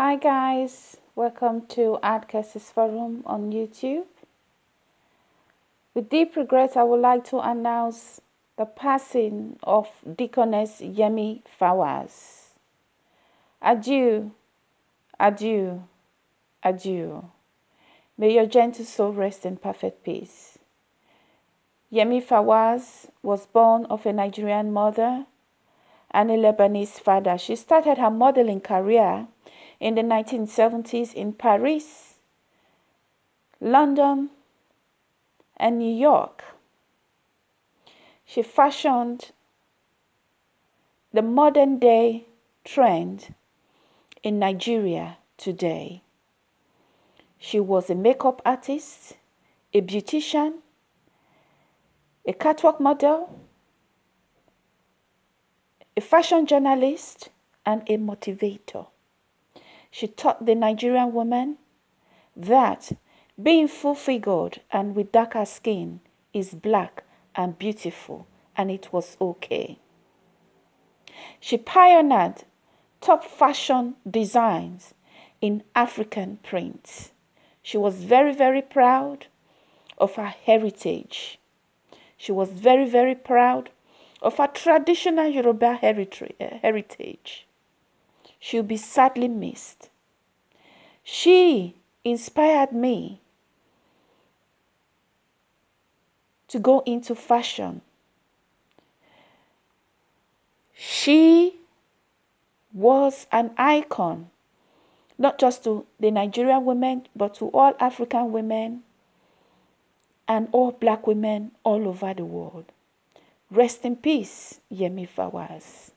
Hi guys, welcome to Art Cases Forum on YouTube. With deep regret, I would like to announce the passing of Deaconess Yemi Fawaz. Adieu, adieu, adieu. May your gentle soul rest in perfect peace. Yemi Fawaz was born of a Nigerian mother and a Lebanese father. She started her modeling career in the 1970s in Paris, London, and New York. She fashioned the modern day trend in Nigeria today. She was a makeup artist, a beautician, a catwalk model, a fashion journalist, and a motivator. She taught the Nigerian woman that being full figured and with darker skin is black and beautiful, and it was okay. She pioneered top fashion designs in African prints. She was very, very proud of her heritage. She was very, very proud of her traditional Yoruba heritage. Eh, She'll be sadly missed. She inspired me to go into fashion. She was an icon, not just to the Nigerian women, but to all African women and all black women all over the world. Rest in peace, Yemi Fawaz.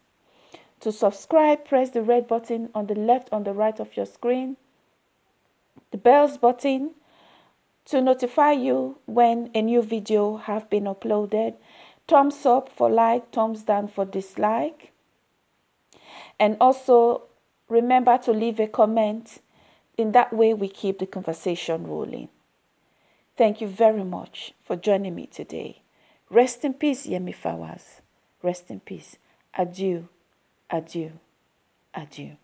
To subscribe, press the red button on the left on the right of your screen, the bells button to notify you when a new video have been uploaded, thumbs up for like, thumbs down for dislike, and also remember to leave a comment. In that way, we keep the conversation rolling. Thank you very much for joining me today. Rest in peace, Yemi Fawaz. Rest in peace. Adieu, adieu, adieu.